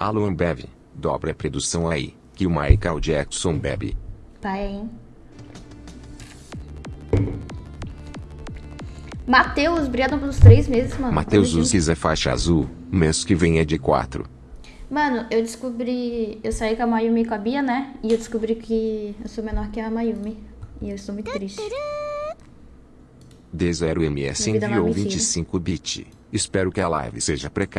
Alô Ambev, dobra a produção aí, que o Michael Jackson bebe. Pai, hein? Matheus, obrigado pelos três meses, mano. Matheus Tamo é faixa azul, mês que vem é de quatro. Mano, eu descobri. Eu saí com a Mayumi e com a Bia, né? E eu descobri que eu sou menor que a Mayumi. E eu estou muito triste. D0MS enviou 25 é bit. Espero que a live seja precária.